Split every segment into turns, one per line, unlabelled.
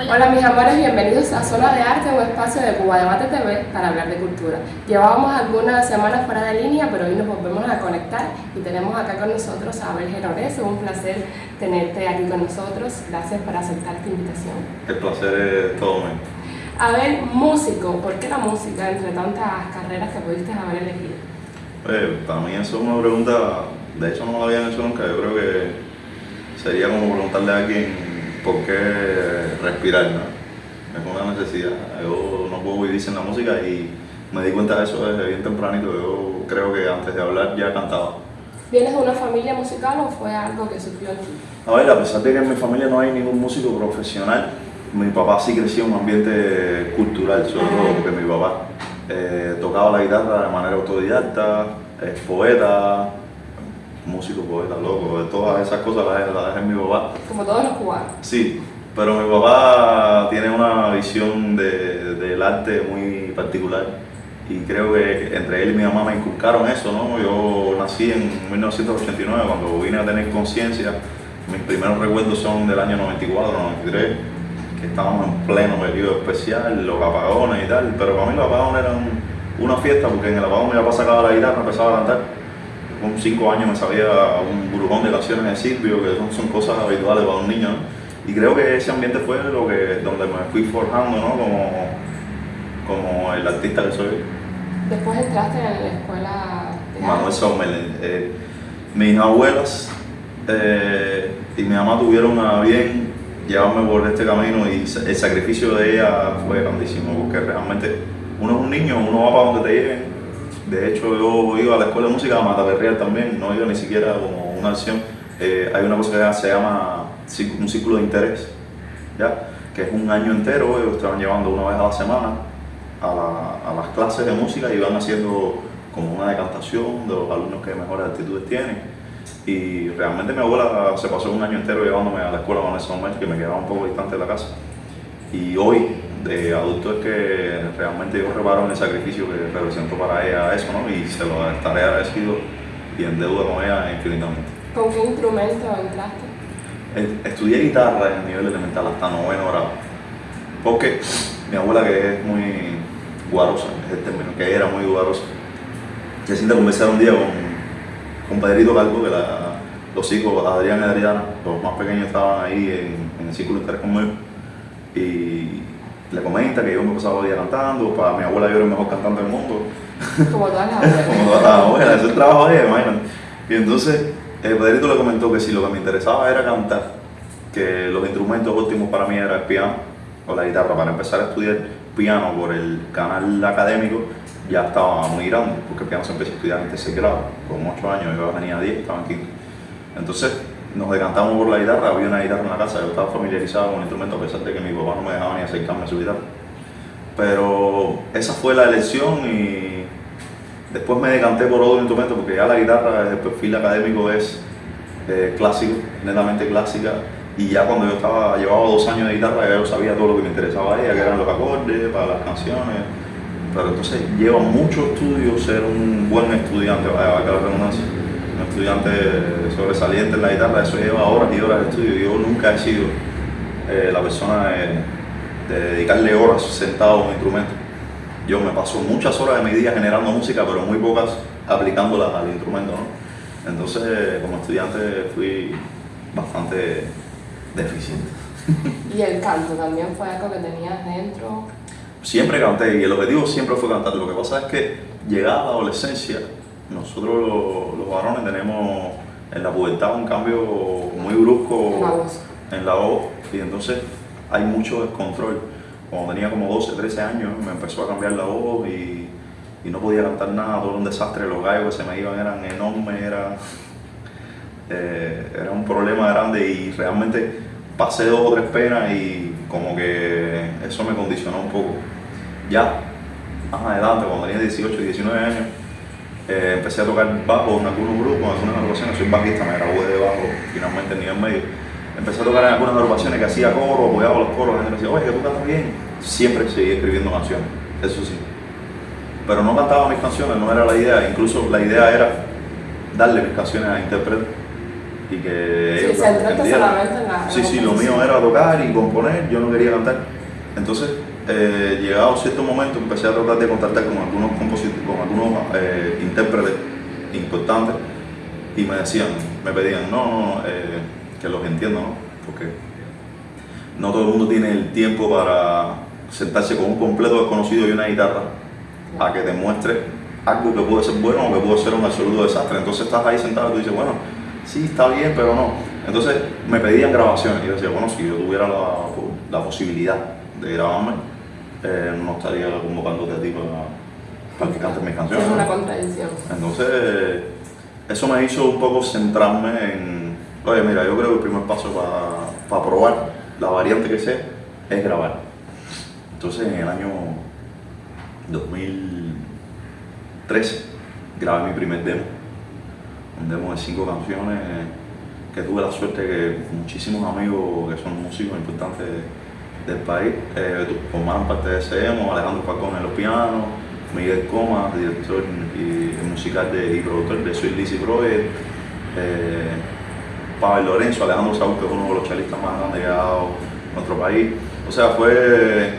Hola. mis amores, bienvenidos a Zona de Arte, un espacio de Cuba Debate TV para hablar de cultura. Llevábamos algunas semanas fuera de línea, pero hoy nos volvemos a conectar y tenemos acá con nosotros a Abel Gerores. Es un placer tenerte aquí con nosotros. Gracias por aceptar esta invitación.
El placer es todo mío.
Abel, músico, ¿por qué la música entre tantas carreras que pudiste haber elegido?
Pues, para mí eso es una pregunta, de hecho no la habían hecho nunca, yo creo que sería como preguntarle a alguien por qué respirar, ¿no? Es una necesidad. Yo no puedo vivir sin la música y me di cuenta de eso desde bien tempranito. Yo creo que antes de hablar ya cantaba.
¿Vienes de una familia musical o fue algo que surgió aquí?
A ver, a pesar de que en mi familia no hay ningún músico profesional, mi papá sí creció en un ambiente cultural, sobre todo porque mi papá eh, tocaba la guitarra de manera autodidacta, es poeta, músico, poeta, loco, todas esas cosas las, las dejé en mi papá.
Como todos los cubanos.
Sí, pero mi papá tiene una visión de, del arte muy particular y creo que entre él y mi mamá me inculcaron eso, ¿no? Yo nací en 1989, cuando vine a tener conciencia, mis primeros recuerdos son del año 94, 93, que estábamos en pleno periodo especial, los apagones y tal, pero para mí los apagones eran una fiesta porque en el apagón mi papá sacaba la guitarra, empezaba a cantar con cinco años me sabía un burujón de canciones de Silvio, que son, son cosas habituales para un niño. Y creo que ese ambiente fue lo que, donde me fui forjando ¿no? como, como el artista que soy.
Después entraste en la escuela de
Manuel Sommer. Eh, mis abuelas eh, y mi mamá tuvieron a bien llevarme por este camino y el sacrificio de ella fue grandísimo porque realmente uno es un niño, uno va para donde te lleven de hecho, yo iba a la escuela de música a Mataperreal también, no iba ni siquiera como una acción. Eh, hay una cosa que se llama un ciclo de interés, ¿ya? que es un año entero, ellos estaban llevando una vez a la semana a, las clases de música y van haciendo como una decantación de los alumnos que mejores actitudes tienen. Y realmente mi abuela se pasó un año entero llevándome a la escuela con ese momento que me quedaba un poco distante de la casa. Y hoy, de adulto es que realmente yo reparo en el sacrificio que representó para ella eso, ¿no? Y se lo estaré agradecido y en deuda con ella infinitamente.
¿Con qué instrumento entraste?
Estudié guitarra en el nivel elemental hasta noveno grado. Porque mi abuela, que es muy guarosa, es el término, que era muy guarosa, se siente conversar un día con, con Pedrito Calvo, que los hijos, Adrián y Adriana, los más pequeños estaban ahí en, en el círculo interés conmigo y le comenta que yo me pasaba el día cantando, para mi abuela yo era el mejor cantante del mundo.
Como todas las abuelas.
Como todas las abuelas, ese es el trabajo de ella, imagínate. Y entonces el Pedrito le comentó que si lo que me interesaba era cantar, que los instrumentos óptimos para mí era el piano o la guitarra, para empezar a estudiar piano por el canal académico, ya estaba muy grande, porque el piano se empezó a estudiar en tercer grado, con 8 años, yo tenía 10, estaba en quinto. Entonces, nos decantamos por la guitarra, había una guitarra en la casa, yo estaba familiarizado con el instrumento a pesar de que mi papá no me dejaba ni acercarme a su guitarra. Pero esa fue la elección y después me decanté por otro instrumento porque ya la guitarra el perfil académico es eh, clásico, netamente clásica y ya cuando yo estaba, llevaba dos años de guitarra ya yo sabía todo lo que me interesaba a ella, que eran los acordes, para las canciones, pero entonces lleva mucho estudio ser un buen estudiante, vaya, que la redundancia un estudiante sobresaliente en la guitarra, eso lleva horas y horas de estudio. Yo nunca he sido eh, la persona de, dedicarle horas sentado a un instrumento. Yo me paso muchas horas de mi día generando música, pero muy pocas aplicándolas al instrumento. ¿no? Entonces, como estudiante fui bastante deficiente.
¿Y el canto también fue algo que tenías dentro?
Siempre canté y el objetivo siempre fue cantar. Lo que pasa es que llegada a la adolescencia nosotros los, varones tenemos en la pubertad un cambio muy brusco en la voz y entonces hay mucho descontrol. Cuando tenía como 12, 13 años me empezó a cambiar la voz y, no podía cantar nada, todo un desastre, los gallos que se me iban eran enormes, era, eh, era un problema grande y realmente pasé dos o tres penas y como que eso me condicionó un poco. Ya más adelante, cuando tenía 18, 19 años, eh, empecé a tocar bajo en algunos grupos, en algunas agrupaciones, soy bajista, me gradué de bajo finalmente en medio. Empecé a tocar en algunas agrupaciones que hacía coro, apoyaba los coros, la gente me decía, oye, que tú cantas bien. Siempre seguí escribiendo canciones, eso sí. Pero no cantaba mis canciones, no era la idea, incluso la idea era darle mis canciones a intérpretes y que
Sí,
ellos
en
Sí, sí, lo mío era tocar y componer, yo no quería cantar. Entonces, eh, llegado cierto momento, empecé a tratar de contactar con algunos compositores, con algunos eh, intérpretes importantes y me decían, me pedían, no, no, no, eh, que los entiendo, ¿no? Porque no todo el mundo tiene el tiempo para sentarse con un completo desconocido y una guitarra a que te muestre algo que puede ser bueno o que puede ser un absoluto desastre. Entonces estás ahí sentado y tú dices, bueno, sí, está bien, pero no. Entonces me pedían grabaciones y yo decía, bueno, si yo tuviera la, la posibilidad de grabarme, eh, no estaría convocándote a ti para, para que cantes mis canciones.
es una contradicción.
Entonces, eso me hizo un poco centrarme en, oye, mira, yo creo que el primer paso para probar la variante que sé es grabar. Entonces, en el año 2013, grabé mi primer demo, un demo de cinco canciones que tuve la suerte que muchísimos amigos que son músicos importantes del país eh, formaron parte de ese demo, Alejandro Falcón en los pianos, Miguel Coma, director y, musical de, y productor de Soy Lizzy Project, eh, Pavel Lorenzo, Alejandro Saúl, que es uno de los chalistas más grandes que ha dado nuestro país. O sea, fue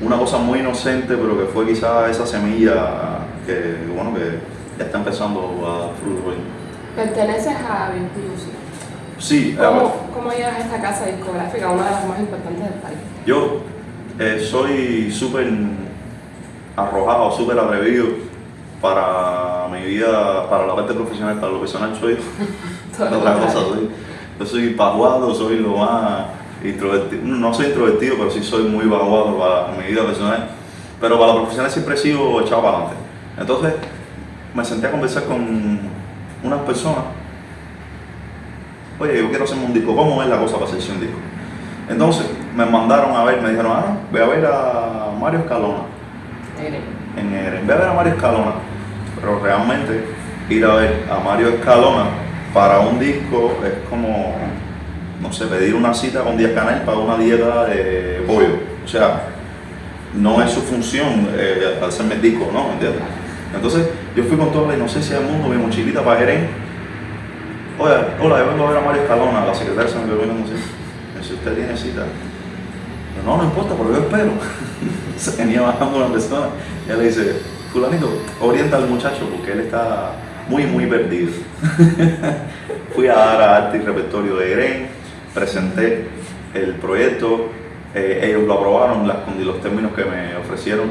una cosa muy inocente, pero que fue quizás esa semilla que, bueno, que ya está empezando a dar fruto hoy.
Perteneces a Music.
Sí,
¿Cómo, ¿Cómo llegas a esta casa discográfica, una de las más importantes del país?
yo eh, soy súper arrojado, súper atrevido para mi vida, para la parte profesional, para lo personal soy Otra cosa, soy, yo soy vaguado, soy lo más introvertido, no soy introvertido, pero sí soy muy vaguado para mi vida personal, pero para lo profesional siempre he sido echado para adelante. Entonces me senté a conversar con unas personas, oye, yo quiero hacerme un disco, ¿cómo es la cosa para hacerse un disco? Entonces me mandaron a ver, me dijeron, ah, ve a ver a Mario Escalona en Eren. Ve a ver a Mario Escalona. Pero realmente ir a ver a Mario Escalona para un disco es como, no sé, pedir una cita con Díaz Canel para una dieta de pollo. O sea, no es su función eh, hacerme el disco, ¿no? Entonces yo fui con toda la inocencia del mundo, mi mochilita para Jerez. Oye, hola, yo vengo a ver a Mario Escalona, la secretaria se me quedó viendo dice, ¿usted tiene cita? No, no importa, porque yo espero. Se venía bajando una persona y ella le dice, fulanito, orienta al muchacho porque él está muy, muy perdido. Fui a dar a arte y repertorio de Green, presenté el proyecto, eh, ellos lo aprobaron, las, los términos que me ofrecieron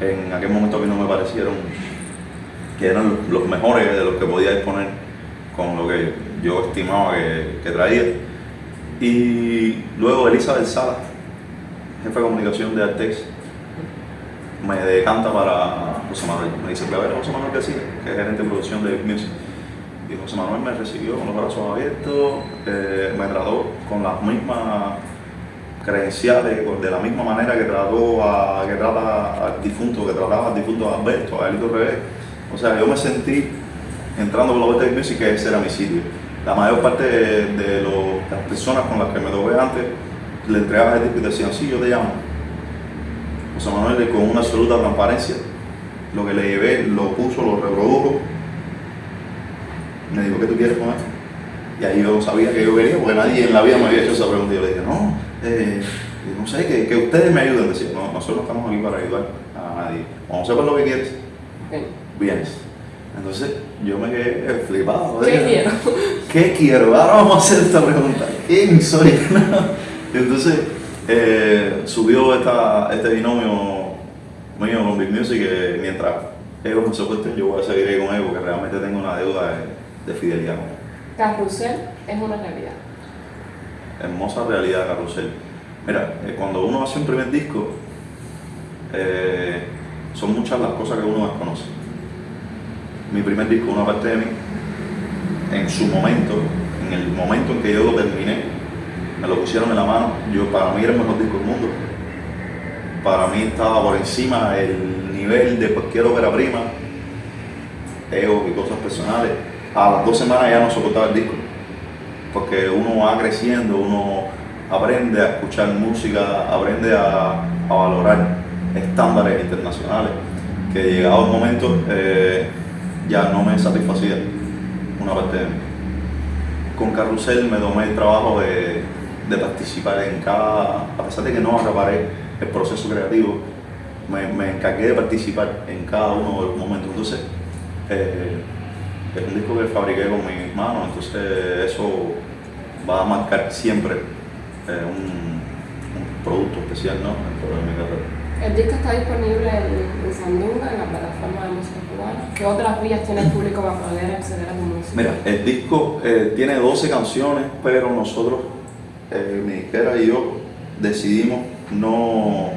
en aquel momento a mí no me parecieron que eran los mejores de los que podía disponer con lo que yo estimaba que, que traía. Y luego Elizabeth Sala, jefe de comunicación de Artex, me decanta para José Manuel. Me dice, voy a ver a José Manuel García, que es gerente de producción de Music. Y José Manuel me recibió con los brazos abiertos, eh, me trató con las mismas credenciales, de la misma manera que trató a, trata al difunto, que trataba al difunto Alberto, a Elito Revés. O sea, yo me sentí entrando por la vuelta de Music que ese era mi sitio. La mayor parte de, las personas con las que me topé antes le entregaba el disco y decían, sí, yo te llamo. José Manuel con una absoluta transparencia, lo que le llevé, lo puso, lo reprodujo. Me dijo, ¿qué tú quieres con esto? Y ahí yo sabía que yo quería, porque nadie en la vida me había hecho esa pregunta. Yo le dije, no, eh, no sé, que, que ustedes me ayuden. Decía, no, nosotros no estamos aquí para ayudar a nadie. Vamos a hacer lo que quieres, vienes. Entonces yo me quedé flipado.
¿Qué quiero?
¿Qué quiero? Ahora vamos a hacer esta pregunta. ¿Quién soy? Entonces eh, subió esta, este binomio mío con Big Music que mientras ellos me soporten yo voy a seguir ahí con ellos porque realmente tengo una deuda de, de fidelidad con ellos.
Carrusel es una realidad.
Hermosa realidad Carrusel. Mira, eh, cuando uno hace un primer disco, eh, son muchas las cosas que uno desconoce. Mi primer disco, una parte de mí, en su momento, en el momento en que yo lo terminé, me lo pusieron en la mano. Yo, para mí era el mejor disco del mundo. Para mí estaba por encima del nivel de cualquier ópera prima, ego y cosas personales. A las dos semanas ya no soportaba el disco porque uno va creciendo, uno aprende a escuchar música, aprende a, valorar estándares internacionales, que llegado el momento eh, ya no me satisfacía una parte con Carrusel me tomé el trabajo de, de participar en cada, a pesar de que no acaparé el proceso creativo, me, me encargué de participar en cada uno de los momentos. Entonces, eh, es un disco que fabriqué con mis manos, entonces eso va a marcar siempre eh, un, un producto especial ¿no? dentro de mi carrera.
El disco está disponible en, en Sandunga, en la plataforma de música cubana. ¿Qué otras vías tiene el público para poder acceder a tu música?
Mira, el disco eh, tiene 12 canciones, pero nosotros, eh, mi disquera y yo, decidimos no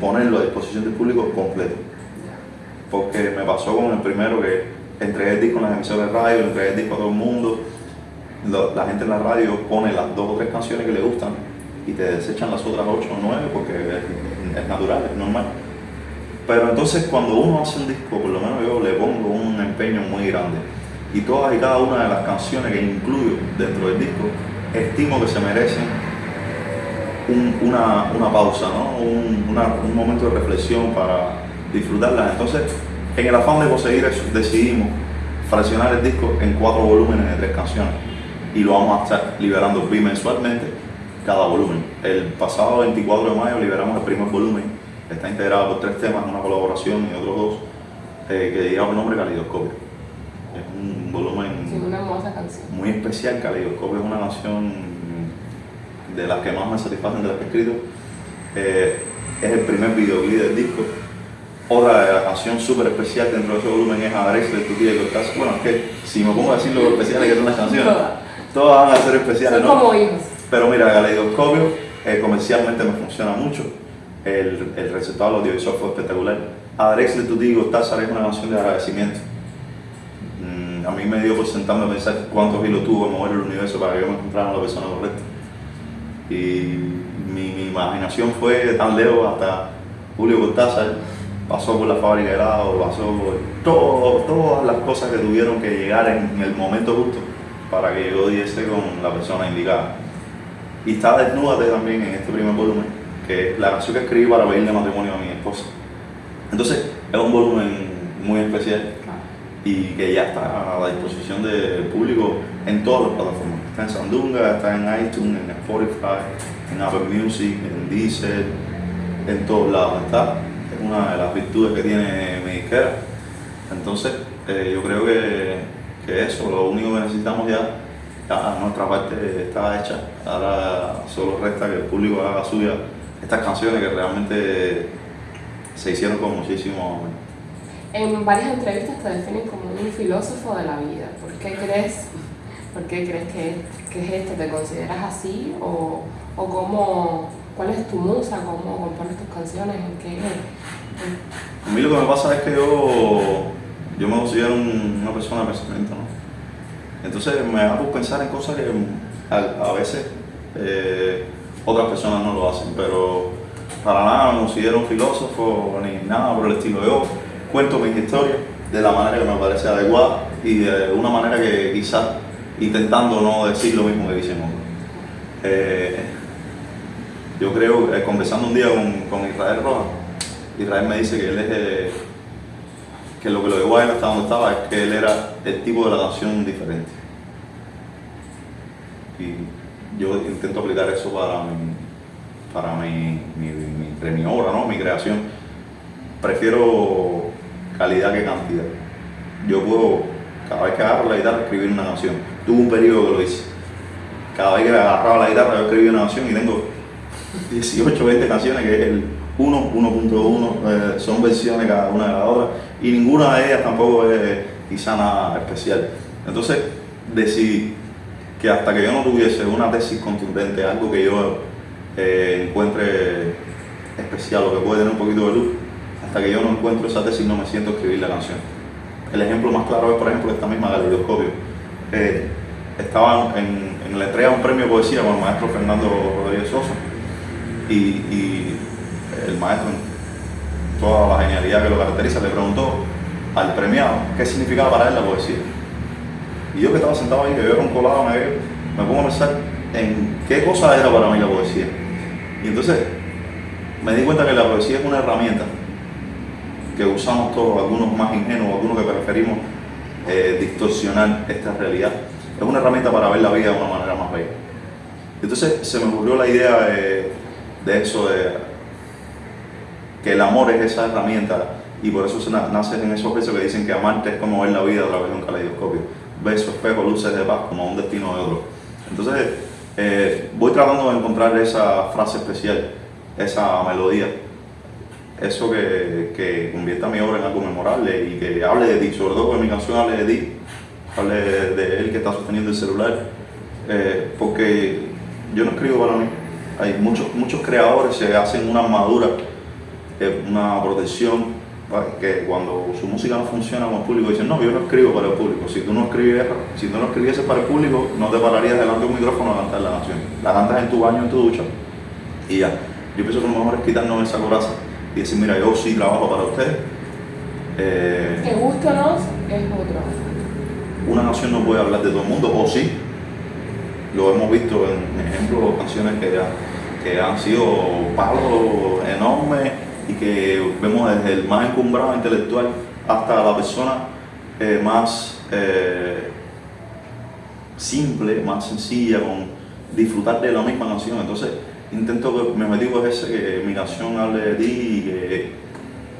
ponerlo a disposición del público completo. Porque me pasó con el primero que entregué el disco en las emisoras de radio, entregué el disco a todo el mundo. La gente en la radio pone las dos o tres canciones que le gustan y te desechan las otras ocho o nueve porque es, es natural, es normal. Pero entonces cuando uno hace un disco, por lo menos yo le pongo un empeño muy grande. Y todas y cada una de las canciones que incluyo dentro del disco, estimo que se merecen un- una, una pausa, ¿no? un, un momento de reflexión para disfrutarlas. Entonces, en el afán de conseguir eso, decidimos fraccionar el disco en cuatro volúmenes de tres canciones y lo vamos a estar liberando bimensualmente cada volumen. El pasado 24 de mayo liberamos el primer volumen, está integrado por tres temas, una colaboración y otros dos, eh, que lleva por nombre Calidoscopio. Es un volumen
Sí, una hermosa canción.
muy especial. Caleidoscopio es una canción de las que más me satisfacen de las que he escrito. Eh, es el primer videoclip del disco. Otra de la canción súper especial dentro de ese volumen es Adrex de tu tía y Cortázar. Bueno, es que si me pongo a decir lo especiales que son las canciones,
Todas.
todas van a ser especiales,
Son
¿no?
como hijos.
Pero mira, Caleidoscopio eh, comercialmente me funciona mucho. El, el resultado audiovisual fue espectacular. Adrex de tu tío Cortázar es una canción de agradecimiento. A mí me dio por sentarme a pensar cuántos hilos tuvo que mover el universo para que yo me encontrara con la persona correcta. Y mi, mi imaginación fue tan lejos hasta Julio Cortázar, pasó por la fábrica de helado, pasó por todo- todas las cosas que tuvieron que llegar en el momento justo para que yo diese con la persona indicada. Y está Desnúdate también en este primer volumen, que es la canción que escribí para pedirle matrimonio a mi esposa. Entonces, es un volumen muy especial. Y que ya está a la disposición del público en todas las plataformas. Está en Sandunga, está en iTunes, en Spotify, en Apple Music, en Deezer, en todos lados está. Es una de las virtudes que tiene mi disquera. Entonces, eh, yo creo que, que eso, lo único que necesitamos ya, ya nuestra parte está hecha. Ahora solo resta que el público haga suya estas canciones que realmente se hicieron con muchísimo.
En varias entrevistas te definen como un filósofo de la vida. ¿Por qué crees, por qué crees que, que es este? ¿Te consideras así? ¿O, o cómo, cuál es tu musa? ¿Cómo compones tus canciones? ¿En qué?
A mí lo que me pasa es que yo, yo me considero un- una persona de pensamiento, ¿no? Entonces me por pensar en cosas que a, a veces eh, otras personas no lo hacen, pero para nada me considero un filósofo ni nada por el estilo. Yo cuento mis historias de la manera que me parece adecuada y de una manera que quizás intentando no decir lo mismo que dicen otros. Eh, yo creo, eh, conversando un día con, Israel Rojas, Israel me dice que él es eh, que lo que lo llevó a él hasta donde estaba es que él era el tipo de la canción diferente. Y yo intento aplicar eso para mi, para mi, mi, mi- mi obra, ¿no? mi creación. Prefiero calidad que cantidad. Yo puedo, cada vez que agarro la guitarra, escribir una canción. Tuve un periodo que lo hice. Cada vez que agarraba la guitarra, yo escribía una canción y tengo 18, 20 canciones que es el 1, 1.1, eh, son versiones cada una de la otra y ninguna de ellas tampoco es quizá nada especial. Entonces decidí que hasta que yo no tuviese una tesis contundente, algo que yo eh, encuentre especial o que puede tener un poquito de luz, hasta que yo no encuentro esa tesis no me siento escribir la canción. El ejemplo más claro es, por ejemplo, esta misma Caleidoscopio. Eh, estaba en, en la entrega de un premio de poesía con el maestro Fernando Rodríguez Sosa y, el maestro, toda la genialidad que lo caracteriza, le preguntó al premiado qué significaba para él la poesía. Y yo que estaba sentado ahí, que yo era un colado, me, me pongo a pensar en qué cosa era para mí la poesía. Y entonces me di cuenta que la poesía es una herramienta que usamos todos, algunos más ingenuos, algunos que preferimos eh, distorsionar esta realidad. es una herramienta para ver la vida de una manera más bella. Entonces se me ocurrió la idea de, eso, de que el amor es esa herramienta y por eso se nace en esos versos que dicen que amarte es como ver la vida a través de un caleidoscopio. Besos, espejo, luces de paz como un destino de otro. Entonces eh, voy tratando de encontrar esa frase especial, esa melodía, eso que, que convierta mi obra en algo memorable y que hable de ti, sobre todo que mi canción hable de ti, hable de, él que está sosteniendo el celular, eh, porque yo no escribo para mí. Hay muchos, muchos creadores se hacen una armadura, eh, una protección, que cuando su música no funciona con el público dicen, no, yo no escribo para el público. Si tú no escribieras, si tú no escribieses para el público, no te pararías delante de un micrófono a cantar la canción. La cantas en tu baño, en tu ducha y ya. Yo pienso que lo mejor es quitarnos esa coraza y decir, mira, yo sí trabajo para ustedes.
Eh, que gusto no es otro.
Una canción no puede hablar de todo el mundo, o sí, lo hemos visto en ejemplos, canciones que, que han sido palos enormes y que vemos desde el más encumbrado intelectual hasta la persona eh, más eh, simple, más sencilla, con disfrutar de la misma canción. Entonces, intento que mi objetivo es ese, que mi canción hable de ti y que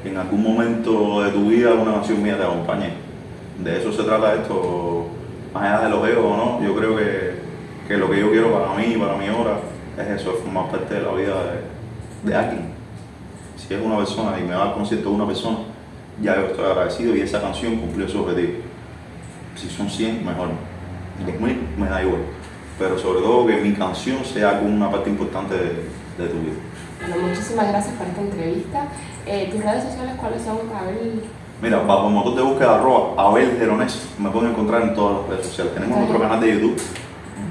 en algún momento de tu vida una canción mía te acompañe. De eso se trata esto, más allá de los egos, ¿no? Yo creo que que lo que yo quiero para mí, para mi obra, es eso, es formar parte de la vida de, alguien. Si es una persona y me va al concierto de una persona, ya yo estoy agradecido y esa canción cumplió su objetivo. Si son 100, mejor. 10.000, me da igual. Pero sobre todo que mi canción sea una parte importante de, tu vida.
Bueno, muchísimas gracias por esta entrevista. Eh, ¿Tus redes sociales cuáles son, Abel?
Mira, bajo el motor de búsqueda arroba Abel Geronés, me pueden encontrar en todas las redes sociales. Tenemos otro canal de YouTube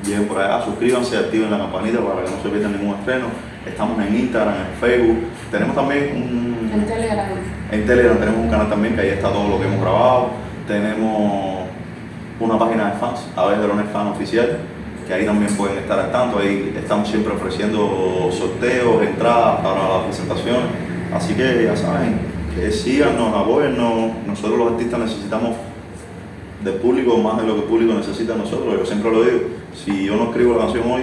Lleguen por allá, suscríbanse, activen la campanita para que no se pierdan ningún estreno. Estamos en Instagram, en Facebook. Tenemos también un...
En Telegram.
En Telegram tenemos un canal también que ahí está todo lo que hemos grabado. Tenemos una página de fans, Aves Drones Fan Oficial, que ahí también pueden estar al tanto. Ahí estamos siempre ofreciendo sorteos, entradas para las presentaciones. Así que ya saben, que síganos, apoyennos. Nosotros los artistas necesitamos del público más de lo que el público necesita nosotros. Yo siempre lo digo si yo no escribo la canción hoy,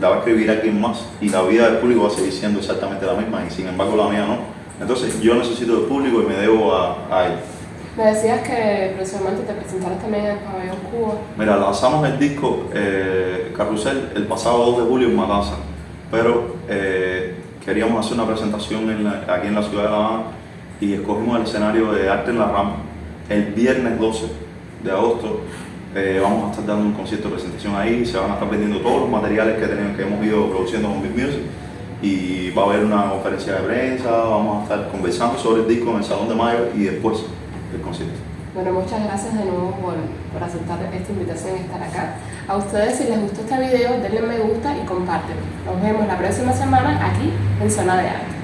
la va a escribir alguien más y la vida del público va a seguir siendo exactamente la misma y sin embargo la mía no. Entonces yo necesito del público y me debo a, a él.
Me decías que próximamente te presentaras también en el Pabellón Cuba.
Mira, lanzamos el disco eh, Carrusel el pasado 2 de julio en Matanza, pero eh, queríamos hacer una presentación aquí en la ciudad de La Habana y escogimos el escenario de Arte en la Rama. El viernes 12 de agosto eh, vamos a estar dando un concierto de presentación ahí, se van a estar vendiendo todos los materiales que, tenemos, que hemos ido produciendo con Big Music. Y va a haber una conferencia de prensa, vamos a estar conversando sobre el disco en el Salón de Mayo y después el concierto.
Bueno, muchas gracias de nuevo por, por aceptar esta invitación y estar acá. A ustedes si les gustó este video denle me gusta y compártelo. Nos vemos la próxima semana aquí en Zona de Arte.